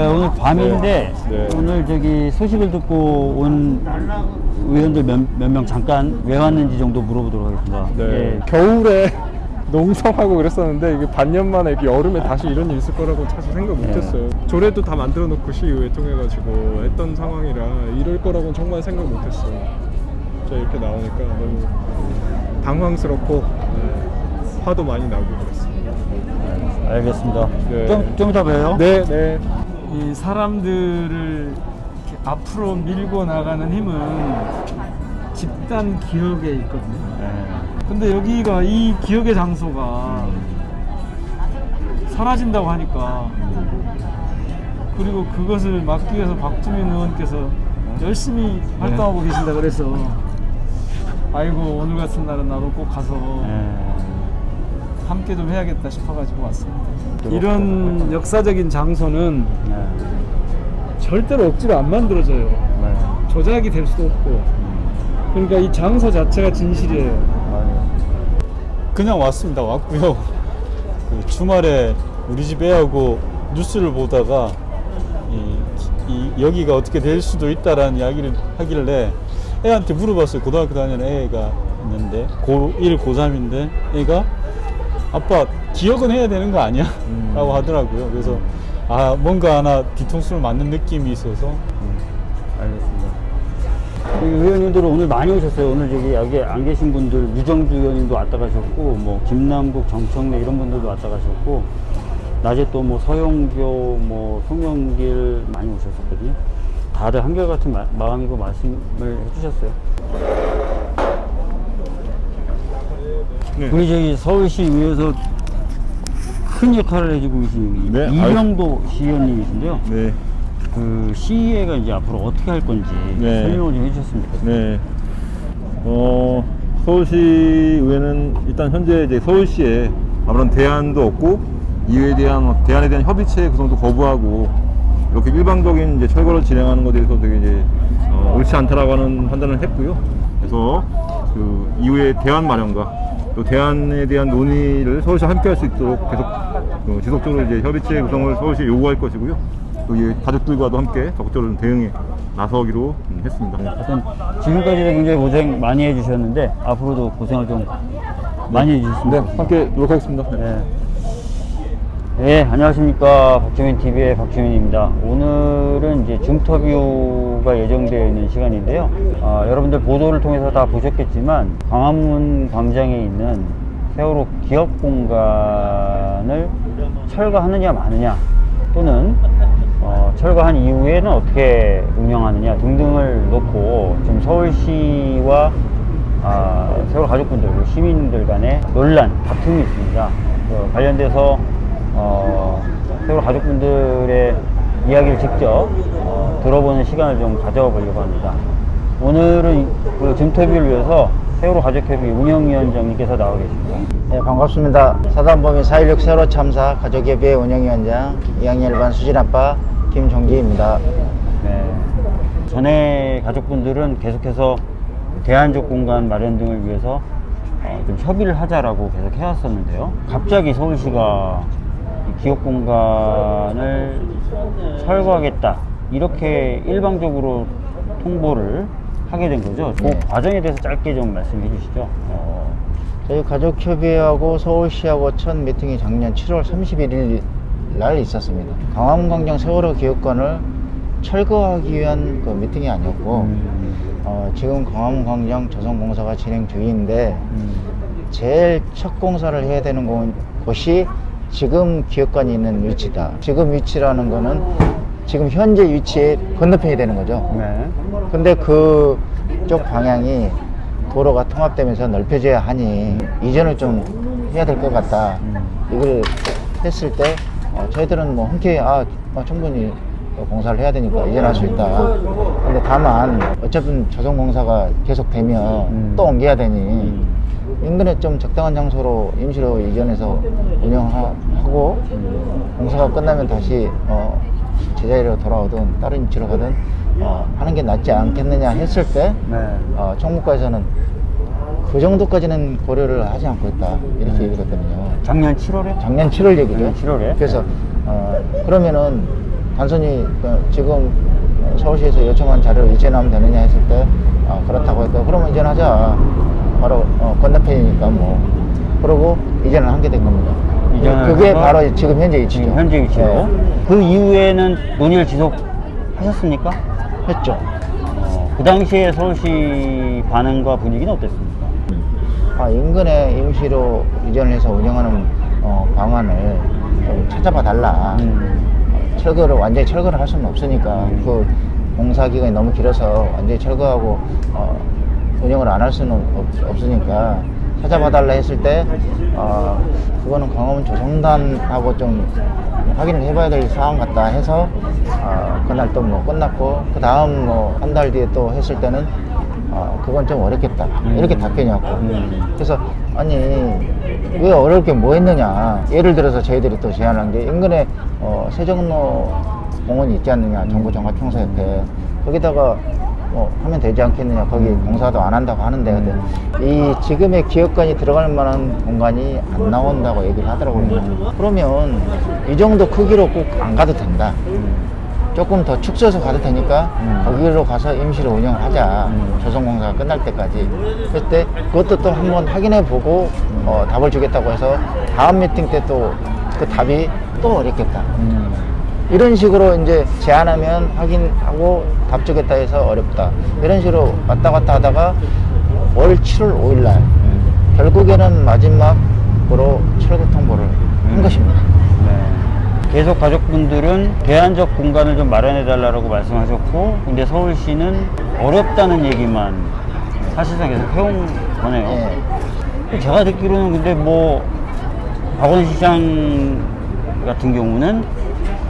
네, 오늘 밤인데 네. 네. 오늘 저기 소식을 듣고 온 의원들 몇명 잠깐 왜 왔는지 정도 물어보도록 하겠습니다. 네. 예. 겨울에 농성하고 그랬었는데 이게 반년 만에 이렇게 여름에 다시 이런 일 있을 거라고 사실 생각 네. 못했어요. 조례도 다 만들어 놓고 시의회 통해가지고 했던 상황이라 이럴 거라고는 정말 생각 못했어요. 저 이렇게 나오니까 너무 당황스럽고 네, 화도 많이 나고 그랬습니다. 알겠습니다. 네. 좀, 좀 이따 봬요. 네, 네. 이 사람들을 앞으로 밀고 나가는 힘은 집단 기억에 있거든요. 네. 근데 여기가 이 기억의 장소가 사라진다고 하니까 그리고 그것을 막기 위해서 박주민 의원께서 열심히 활동하고 계신다 그래서 아이고 오늘 같은 날은 나도 꼭 가서 네. 함께 좀 해야겠다 싶어가지고 왔습니다. 이런 역사적인 장소는 네. 절대로 억지로 안 만들어져요. 네. 조작이 될 수도 없고. 그러니까 이 장소 자체가 진실이에요. 맞아요. 그냥 왔습니다. 왔고요. 그 주말에 우리 집 애하고 뉴스를 보다가 이, 이 여기가 어떻게 될 수도 있다라는 이야기를 하길래 애한테 물어봤어요. 고등학교 다니는 애가 있는데 고1 고3인데 애가 아빠 기억은 해야 되는 거 아니야? 음. 라고 하더라고요. 그래서 아 뭔가 하나 뒤통수를 맞는 느낌이 있어서 알겠습니다. 이 의원님들은 오늘 많이 오셨어요. 오늘 저기 여기 안 계신 분들 유정주 의원님도 왔다 가셨고 뭐 김남국, 정청래 이런 분들도 왔다 가셨고 낮에 또 뭐 서영교, 뭐 송영길 많이 오셨었거든요. 다들 한결같은 마, 마음이고 말씀을 해주셨어요. 네. 우리 저기 서울시의회에서 큰 역할을 해주고 계신 네, 이명도 시의원님이신데요. 네. 그 시의회가 이제 앞으로 어떻게 할 건지 네. 설명을 좀 해주셨으면 좋겠습니다. 네. 어, 서울시 의회는 일단 현재 이제 서울시에 아무런 대안도 없고 이에 대한 대안에 대한 협의체 구성도 거부하고 이렇게 일방적인 이제 철거를 진행하는 것에 대해서 되게 이제 어, 옳지 않다라고 하는 판단을 했고요. 그래서 그 이후에 대안 마련과 또 대안에 대한 논의를 서울시 함께 할 수 있도록 계속 어, 지속적으로 이제 협의체 구성을 서울시에 요구할 것이고요. 또 이 가족들과도 함께 적극적으로 대응에 나서기로 음, 했습니다. 하여튼 지금까지도 굉장히 고생 많이 해주셨는데 앞으로도 고생을 좀 많이 해주셨습니다. 네, 함께 노력하겠습니다. 네. 네. 네, 안녕하십니까. 박주민 TV의 박주민입니다. 오늘은 이제 줌터뷰가 예정되어 있는 시간인데요. 아, 여러분들 보도를 통해서 다 보셨겠지만, 광화문 광장에 있는 세월호 기업 공간을 철거하느냐 마느냐, 또는 어, 철거한 이후에는 어떻게 운영하느냐 등등을 놓고 지금 서울시와 아, 세월호 가족분들, 시민들 간의 논란, 다툼이 있습니다. 그 관련돼서 어, 세월호 가족분들의 이야기를 직접 어, 들어보는 시간을 좀 가져보려고 합니다. 오늘은 그 줌터뷰를 위해서 세월호 가족협의 운영위원장님께서 나와 계십니다. 네, 반갑습니다. 사단법인 4.16 세월호 참사 가족예배 운영위원장 2학년 1반 수진아빠 김종기입니다. 네. 전에 가족분들은 계속해서 대안적 공간 마련 등을 위해서 어, 좀 협의를 하자라고 계속 해왔었는데요. 갑자기 서울시가 이 기업 공간을 철거하겠다 이렇게 일방적으로 통보를 하게 된 거죠. 그 네. 과정에 대해서 짧게 좀 말씀해 주시죠. 어, 저희 가족협의회하고 서울시하고 첫 미팅이 작년 7월 31일 날 있었습니다. 강화문광장 세월호 기업관을 철거하기 위한 그 미팅이 아니었고 음, 어, 지금 강화문광장 조성공사가 진행 중인데 음, 제일 첫 공사를 해야 되는 곳- 곳이 지금 기업관이 있는 위치다. 지금 위치라는 거는 지금 현재 위치에 건너편이 되는 거죠. 네. 근데 그쪽 방향이 도로가 통합되면서 넓혀져야 하니 이전을 좀 해야 될 것 같다. 이걸 했을 때 어, 저희들은 뭐 흔쾌히 아, 어, 충분히 공사를 해야 되니까 이전할 수 있다. 근데 다만 어차피 조성공사가 계속되면 음. 또 옮겨야 되니 인근에 좀 적당한 장소로 임시로 이전해서 운영하고 공사가 끝나면 다시 어, 제자리로 돌아오든 다른 위치로 가든 어, 하는 게 낫지 않겠느냐 했을 때 네. 어, 총무과에서는 그 정도까지는 고려를 하지 않고 있다 이렇게 얘기를 했거든요. 작년 7월에? 작년 7월 얘기죠. 작년 7월에? 그래서 어, 그러면은 단순히 그 지금 서울시에서 요청한 자료를 이전하면 되느냐 했을 때 어, 그렇다고 했고 그러면 이전하자 바로 어, 건너편이니까 뭐 그러고 이전을 하게 된 겁니다. 이전을 그게 바로 지금 현재 위치죠. 지금 현재 위치로. 네, 그 이후에는 논의를 지속하셨습니까? 했죠. 어, 그 당시에 서울시 반응과 분위기는 어땠습니까? 아, 인근에 임시로 이전을 해서 운영하는 어, 방안을 좀 찾아봐 달라. 음. 철거를 완전히 철거를 할 수는 없으니까 음. 그 공사 기간이 너무 길어서 완전히 철거하고 어, 운영을 안 할 수는 없, 으니까 찾아봐 달라 했을 때 어, 그거는 광화문 조성단하고 좀 확인을 해봐야 될 사항 같다 해서 어, 그날 또 뭐 끝났고 그 다음 뭐 한 달 뒤에 또 했을 때는 어, 그건 좀 어렵겠다. 이렇게 답변이 왔고. 음. 그래서 아니 왜 어렵게 뭐 했느냐. 예를 들어서 저희들이 또 제안한 게 인근에 어, 세종로 공원이 있지 않느냐. 정부 종합청사 옆에 거기다가 뭐 하면 되지 않겠느냐 거기 공사도 안 한다고 하는데 근데 이 지금의 기업관이 들어갈 만한 공간이 안 나온다고 얘기를 하더라고요 그러면 이 정도 크기로 꼭 안 가도 된다 조금 더 축소해서 가도 되니까 음. 거기로 가서 임시로 운영을 하자 음. 조성공사가 끝날 때까지 그때 그것도 또 한번 확인해 보고 어, 답을 주겠다고 해서 다음 미팅 때 또 그 답이 또 어렵겠다 음. 이런 식으로 이제 제안하면 확인하고 답 주겠다 해서 어렵다 이런 식으로 왔다 갔다 하다가 올 7월 5일 날 결국에는 마지막으로 철거 통보를 한 것입니다 네. 계속 가족분들은 대안적 공간을 좀 마련해 달라고 말씀하셨고 근데 서울시는 어렵다는 얘기만 사실상 계속 해온 거네요. 예. 제가 듣기로는 근데 뭐 박원 시장 같은 경우는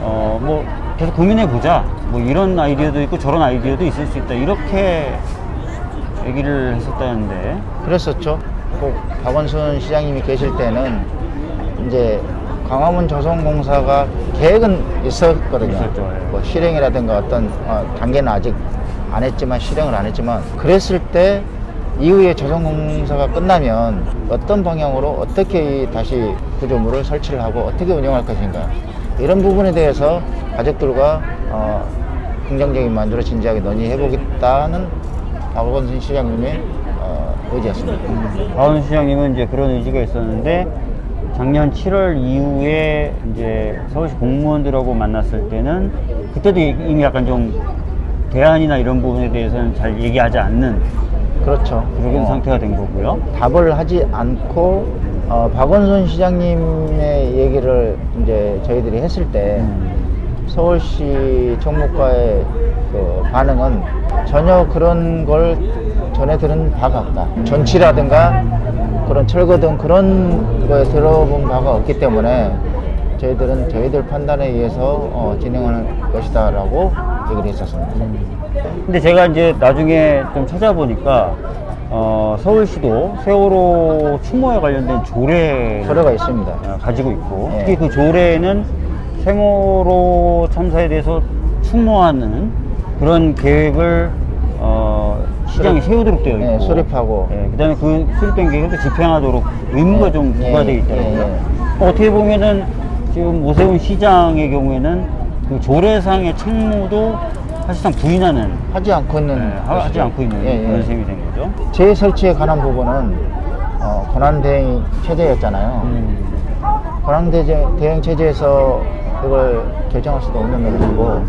어 뭐 계속 고민해 보자 뭐 이런 아이디어도 있고 저런 아이디어도 있을 수 있다 이렇게 얘기를 했었다는데 그랬었죠. 꼭 박원순 시장님이 계실 때는 이제 광화문 조성공사가 계획은 있었거든요. 있었죠, 예. 뭐 실행이라든가 어떤 어, 단계는 아직 안 했지만 실행을 안 했지만 그랬을 때 이후에 조성공사가 끝나면 어떤 방향으로 어떻게 이 다시 구조물을 설치를 하고 어떻게 운영할 것인가 이런 부분에 대해서 가족들과 어, 긍정적인 만들어 진지하게 논의해 보겠다는 박원순 시장님의 어, 의지였습니다. 박원 시장님은 이제 그런 의지가 있었는데 작년 7월 이후에 이제 서울시 공무원들하고 만났을 때는 그때도 이미 약간 좀 대안이나 이런 부분에 대해서는 잘 얘기하지 않는 그렇죠. 그런 어, 상태가 된 거고요. 답을 하지 않고 어, 박원순 시장님의 얘기를 이제 저희들이 했을 때 음. 서울시 총무과의 그 반응은 전혀 그런 걸 전해 들은 바가 없다. 전치라든가 그런 철거 등 그런 거에 들어본 바가 없기 때문에 저희들은 저희들 판단에 의해서 어, 진행하는 것이다 라고 얘기를 했었습니다. 근데 제가 이제 나중에 좀 찾아보니까 어, 서울시도 세월호 추모에 관련된 조례를 서류가 있습니다. 어, 가지고 있고 예. 특히 그 조례에는 세월호 참사에 대해서 추모하는 그런 계획을 어, 시장이 세우도록 되어 있고 예, 수립하고. 예, 그다음에 그 수립된 계획을 집행하도록 의무가 예, 좀 예, 부과되어 있더라고요. 예, 예. 어, 어떻게 보면은 지금 오세훈 시장의 경우에는 그 조례상의 책무도 사실상 부인하는 하지 않고 있는 예, 하- 하지. 않고 있는 예, 예. 그런 셈이 된 거죠. 재설치에 관한 부분은 어, 권한대행 체제였잖아요. 음. 권한대행 체제에서 이걸 결정할 수도 없는 문제고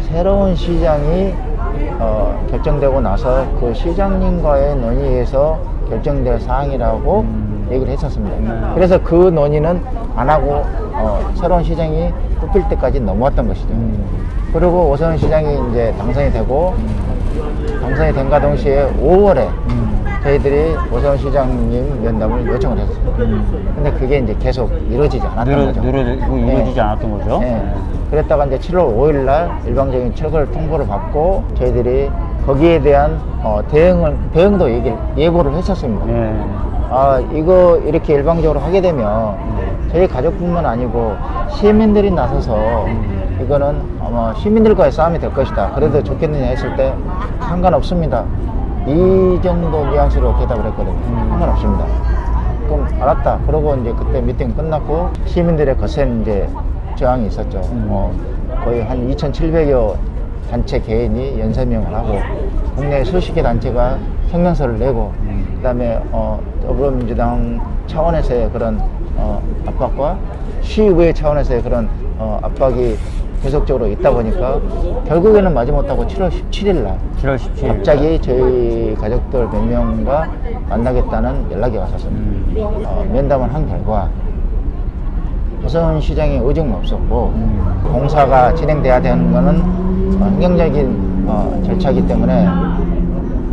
새로운 시장이 어, 결정되고 나서 그 시장님과의 논의에서 결정될 사항이라고 음. 얘기를 했었습니다. 음. 그래서 그 논의는 안 하고 어, 새로운 시장이 뽑힐 때까지 넘어왔던 것이죠. 음. 그리고 오세훈 시장이 이제 당선이 되고 당선이 된과 동시에 5월에 음. 저희들이 오세훈 시장님 면담을 요청을 했습니다. 근데 그게 이제 계속 이루어지지 않았던 늘어, 거죠. 늘어지고 예. 이루어지지 않았던 거죠. 예. 그랬다가 이제 7월 5일 날 일방적인 철거를 통보를 받고 저희들이 거기에 대한 어, 대응을 대응도 얘기를 예고를 했었습니다. 예. 아 이거 이렇게 일방적으로 하게 되면 저희 가족뿐만 아니고 시민들이 나서서 이거는 아마 시민들과의 싸움이 될 것이다. 그래도 좋겠느냐 했을 때 상관없습니다. 이 정도 뉘앙스로 대답을 했거든요. 상관없습니다. 그럼 알았다. 그러고 이제 그때 미팅 끝났고 시민들의 거센 이제 저항이 있었죠. 음. 어, 거의 한 2,700여 단체 개인이 연설명을 하고 국내 수십 개 단체가 성명서를 내고 그 다음에 어, 더불어민주당 차원에서의 그런 어, 압박과 시의회 차원에서의 그런 어, 압박이 계속적으로 있다 보니까 결국에는 마지 못하고 7월 17일 날 7월 17일. 갑자기 저희 가족들 몇 명과 만나겠다는 연락이 왔었습니다. 어, 면담을 한 결과 우선 시장의 의중은 없었고 공사가 진행돼야 되는 거는 어, 행정적인 어, 절차이기 때문에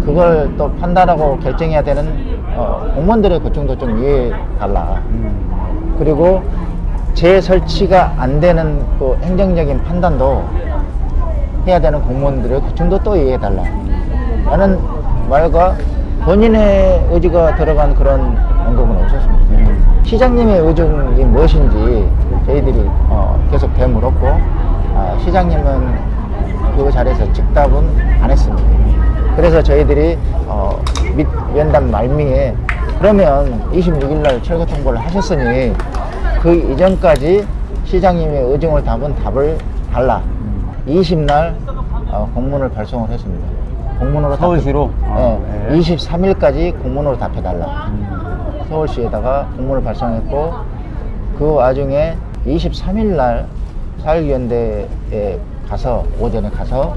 그걸 또 판단하고 결정해야 되는 어, 공무원들의 고충도 좀 이해해 달라. 그리고 재설치가 안 되는 그 행정적인 판단도 해야 되는 공무원들의 고충도 또 이해해 달라. 라는 말과 본인의 의지가 들어간 그런 언급은 없었습니다. 시장님의 의중이 무엇인지 저희들이 어, 계속 되물었고 아, 시장님은 그 자리에서 즉답은 안 했습니다. 그래서 저희들이 어, 밑 면담 말미에 그러면 26일 날 철거 통보를 하셨으니 그 이전까지 시장님의 의중을 담은 답을 달라. 20날 어, 공문을 발송을 했습니다. 공문으로 답- 서울시로? 아, 네, 네. 23일까지 공문으로 답해달라. 서울시에다가 공문을 발송했고 그 와중에 23일 날 사일위원대에 가서 오전에 가서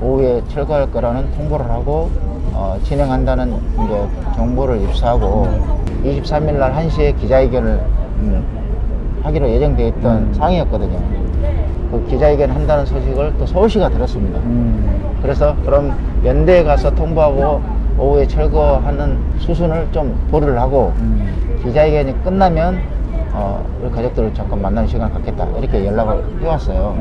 오후에 철거할 거라는 통보를 하고 어, 진행한다는 이제 정보를 입수하고 23일 날 1시에 기자회견을 음, 하기로 예정되어 있던 상황이었거든요. 그 기자회견 한다는 소식을 또 서울시가 들었습니다. 음. 그래서 그럼 연대에 가서 통보하고 오후에 철거하는 수순을 좀 보류를 하고 기자회견이 끝나면 어, 우리 가족들을 잠깐 만나는 시간을 갖겠다 이렇게 연락을 해왔어요.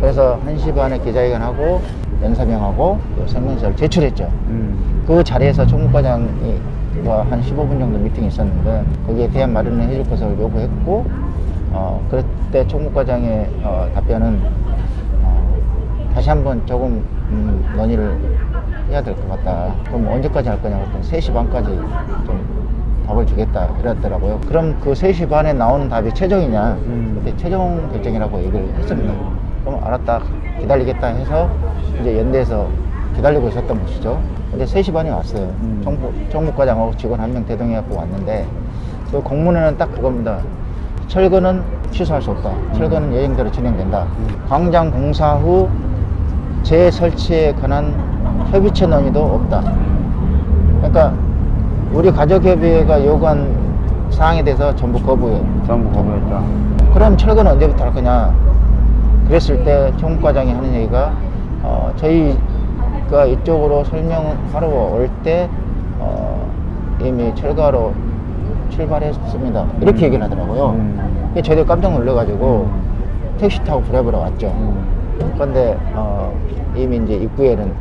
그래서 1시 반에 기자회견하고 연사명하고 또 성명서를 제출했죠. 음. 그 자리에서 총무과장이 뭐한 15분 정도 미팅이 있었는데 거기에 대한 마련을 해줄 것을 요구했고 어, 그때 총무과장의 어, 답변은 어, 다시 한번 조금 음, 논의를 해야 될 것 같다. 그럼 언제까지 할 거냐고 했더니 3시 반까지 좀 답을 주겠다 이랬더라고요. 그럼 그 3시 반에 나오는 답이 최종이냐? 음. 그때 최종 결정이라고 얘기를 했습니다. 그럼 알았다 기다리겠다 해서 이제 연대에서 기다리고 있었던 것이죠. 근데 3시 반에 왔어요. 음. 정부, 정무과장하고 직원 한 명 대동해갖고 왔는데 그 공문에는 딱 그겁니다. 철거는 취소할 수 없다. 철거는 예정대로 진행된다. 광장 공사 후 재설치에 관한 협의체 논의도 없다. 그러니까 우리 가족협의회가 요구한 사항에 대해서 전부 거부해. 전부 거부했다. 그럼 철거는 언제부터 할 거냐? 그랬을 때 총무과장이 하는 얘기가 어, 저희가 이쪽으로 설명하러 올때 어, 이미 철거하러 출발했습니다. 이렇게 얘기를 하더라고요. 음. 저희도 깜짝 놀라가지고 택시 타고 브레브로 왔죠. 음. 그런데 어, 이미 이제 입구에는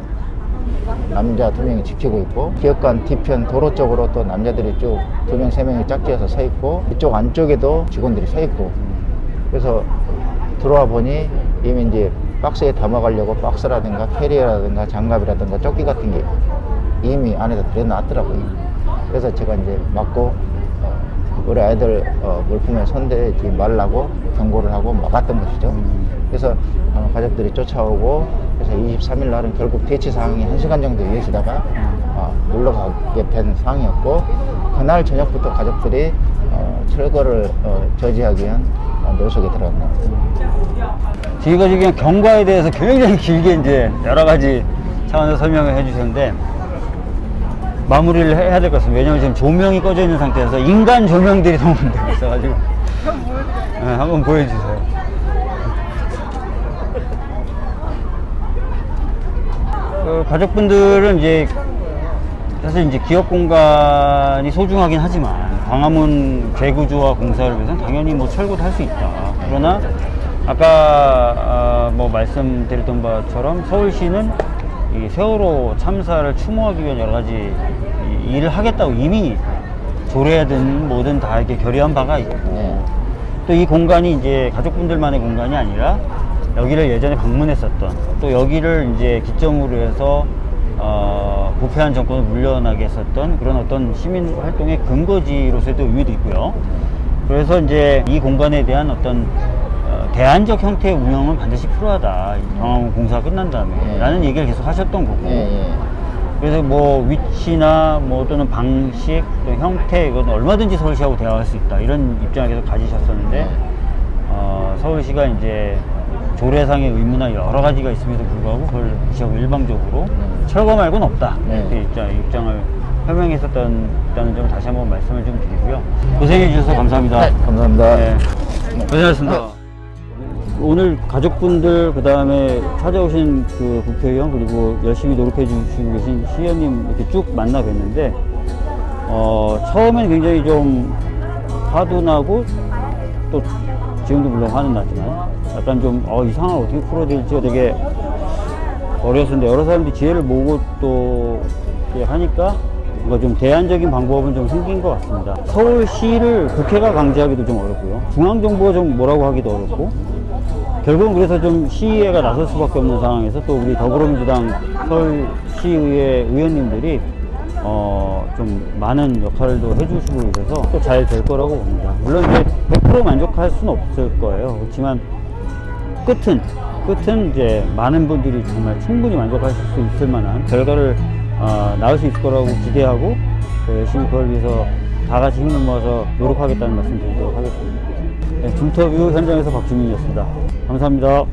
남자 두 명이 지키고 있고 기업관 뒤편 도로 쪽으로 또 남자들이 쭉 두 명 세 명이 짝지어서 서 있고 이쪽 안쪽에도 직원들이 서 있고 그래서 들어와 보니 이미 이제 박스에 담아가려고 박스라든가 캐리어라든가 장갑이라든가 조끼 같은 게 이미 안에다 들여놨더라고요. 그래서 제가 이제 어, 우리 아이들 어, 물품에 손대지 말라고 경고를 하고 막았던 것이죠. 그래서 어, 가족들이 쫓아오고 그래서 23일 날은 결국 대치 상황이 1시간 정도 이어지다가 어, 물러가게 된 상황이었고 그날 저녁부터 가족들이 어, 철거를 어, 저지하기 위한 어, 노속에 들어갔네요. 저희가 지금 경과에 대해서 굉장히 길게 이제 여러 가지 차원에서 설명을 해주셨는데 마무리를 해- 해야 될 것 같습니다. 왜냐면 지금 조명이 꺼져 있는 상태에서 인간 조명들이 너무 되고 있어가지고 네, 한번 보여주세요. 그 가족분들은 이제 사실 이제 기업 공간이 소중하긴 하지만 광화문 재구조와 공사를 위해서는 당연히 뭐 철거도 할 수 있다. 그러나 아까 아, 뭐 말씀드렸던 바처럼 서울시는 이 세월호 참사를 추모하기 위한 여러 가지 이 일을 하겠다고 이미 조례든 뭐든 다 이렇게 결의한 바가 있고 네. 또이 공간이 이제 가족분들만의 공간이 아니라 여기를 예전에 방문했었던 또 여기를 이제 기점으로 해서 어, 부패한 정권을 물려나게 했었던 그런 어떤 시민 활동의 근거지로서의 또 의미도 있고요. 그래서 이제 이 공간에 대한 어떤 어, 대안적 형태의 운영은 반드시 필요하다. 이 광화문 공사 끝난 다음에 예. 라는 얘기를 계속 하셨던 거고 예, 예. 그래서 뭐 위치나 뭐 또는 방식 또 형태 이건 얼마든지 서울시하고 대화할 수 있다 이런 입장을 계속 가지셨었는데 네. 어, 서울시가 이제 조례상의 의무나 여러 가지가 있음에도 불구하고 그걸 시하고 일방적으로 철거 말고는 없다 네. 이렇게 입장, 입장을 표명했었다는 점을 다시 한번 말씀을 좀 드리고요 고생해 주셔서 감사합니다 네, 감사합니다. 네. 고생하셨습니다. 오늘 가족분들 그 다음에 찾아오신 그 국회의원 그리고 열심히 노력해 주시고 계신 시의원님 이렇게 쭉 만나 뵀는데 어 처음엔 굉장히 좀 화도 나고 또 지금도 물론 화는 나지만 약간 좀 어 이 상황을 어떻게 풀어야 될지가 되게 어려웠는데 여러 사람들이 지혜를 모으고 또 하니까 뭔가 좀 대안적인 방법은 좀 생긴 것 같습니다. 서울시를 국회가 강제하기도 좀 어렵고요. 중앙정부가 좀 뭐라고 하기도 어렵고 결국은 그래서 좀 시의회가 나설 수밖에 없는 상황에서 또 우리 더불어민주당 서울시의회 의원님들이 어, 좀 많은 역할도 해주시고 계셔서 또 잘 될 거라고 봅니다. 물론 이제 100% 만족할 수는 없을 거예요. 그렇지만 끝은 끝은 이제 많은 분들이 정말 충분히 만족하실 수 있을 만한 결과를 어, 나올 수 있을 거라고 기대하고 또 열심히 그걸 위해서 다 같이 힘을 모아서 노력하겠다는 말씀 드리도록 하겠습니다. 네, 중터뷰 현장에서 박주민이었습니다. 감사합니다.